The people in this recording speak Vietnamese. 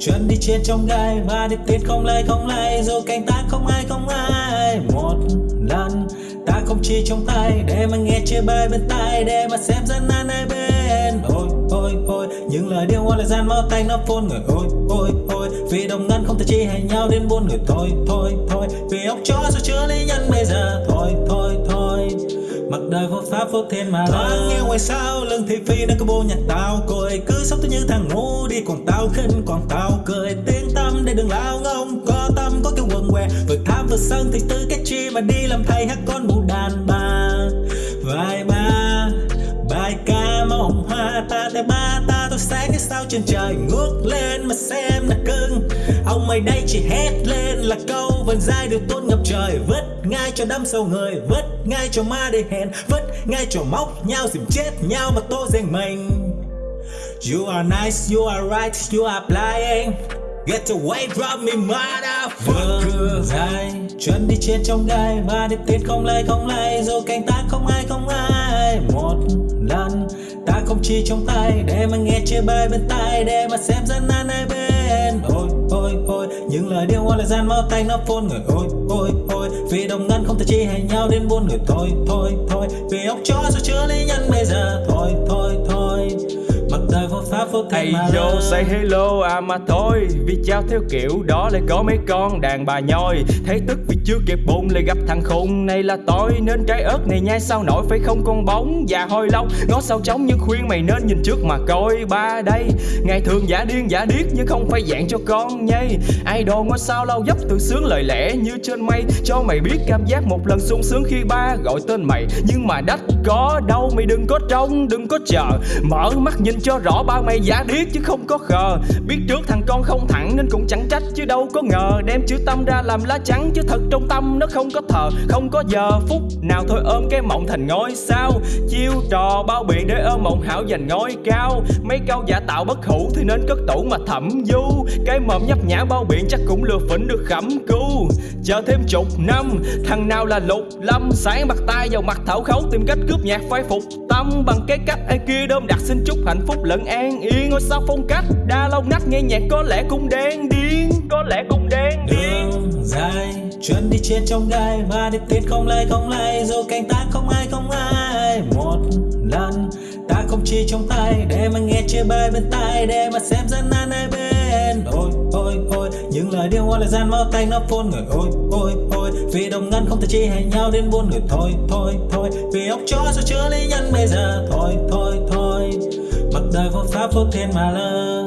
trên trong gai và đi tiết không lay không lay dù cánh ta không ai không ai. Một lần, ta không chỉ trong tay, để mà nghe chia bài bên tai, để mà xem dân nan hai bên. Ôi ôi ôi, những lời điêu hoa lời gian máu tay nó phun người. Ôi ôi ôi, vì đồng ngân không thể chi hay nhau đến buôn người. Thôi thôi thôi, vì ốc chó rồi chứa lý nhân bây giờ. Thôi thôi. Mặc đời vô pháp vô thiên mà Thoáng nghe ngoài sao lưng thị phi đang có bô nhạc tao cười. Cứ sống tôi như thằng ngu, đi còn tao khinh còn tao cười. Tiếng tâm để đừng lao ngông, Có tâm, có cái quần què. Vừa tham vừa sân thì tư cái chi mà đi làm thầy hát con mụ đàn bà. Vài ba, Bài ca mộng hoa ta thấy ba ta tôi sáng cái sao trên trời ngước lên mà xem là cưng. Ông mày đây chỉ hét lên là câu vần dài được tôn ngập trời Vứt ngay cho đâm sâu người Vứt ngay cho ma để hẹn Vứt ngay cho móc nhau dìm chết nhau mà tô giành mình You are nice, you are right, you are lying Get away from me motherfucker. Dài chân đi trên trong gai và đi tiến không lay không lay. Dù cánh ta không ai không ai. Một lần ta không chỉ trong tay để mà nghe chia bài bên tai để mà xem dân an hai bên những lời điêu hoa lời gian mau tay nó phun người. Ôi ôi ôi. Vì đồng ngân không thể chi hay nhau đến buôn người. Thôi thôi thôi. Vì ốc chó rồi chứa lấy nhân bây Hey vô yo, say hello à mà thôi. Vì trao theo kiểu đó lại có mấy con đàn bà nhoi. Thấy tức vì chưa kịp bụng lại gặp thằng khùng. Này là tôi Nên trái ớt này nhai sao nổi phải không con bóng? Già hôi lâu, ngó sao trống nhưng khuyên mày nên nhìn trước mà coi. Ba đây Ngày thường giả điên giả điếc nhưng không phải dạng cho con nhây. Idol ngôi sao lau dấp tự sướng lời lẽ như trên mây. Cho mày biết cảm giác một lần sung sướng khi ba gọi tên mày. Nhưng mà đách có đâu mày đừng có trông đừng có chờ. Mở mắt nhìn cho rõ ba mày giả điếc chứ không có khờ. Biết trước thằng con không thẳng nên cũng chẳng trách, chứ đâu có ngờ. Đem chữ tâm ra làm lá trắng chứ thật trong tâm nó không có thờ. Không có giờ phút nào thôi ôm cái mộng thành ngôi sao. Chiêu trò bao biện để ôm mộng hảo giành ngôi cao. Mấy câu giả tạo bất hủ thì nên cất tủ mà thẩm du. Cái mồm nhấp nhã bao biện chắc cũng lừa phỉnh được khẩm cu. Chờ thêm chục năm, Thằng nào là lục lâm? Sáng bắt tay vào mặt thảo khấu Tìm cách cướp nhạc phai phục tâm Bằng cái cách ai kia đơm đặt xin chúc hạnh phúc lẫn an yên. Ngôi sao phong cách đa long nách nghe nhạc có lẽ cũng đen điên Có lẽ cũng đen điên. đường dài chân đi trên trong gai và đi tiến không lay không lay dù cánh ta không ai không ai. Một lần ta không chỉ trong tay, để mà nghe chia bài bên tai, để mà xem dân nan ai bên. Ôi ôi ôi, những lời điêu hoa lời gian máu tay nó phun người. Ôi ôi ôi, vì đồng ngân không thể chi hẹn nhau đến buôn người. Thôi thôi thôi, vì ốc chó sao chứa lý nhân bây giờ. Thôi thôi thôi, mặc đời vô pháp vô thiên mà lơ.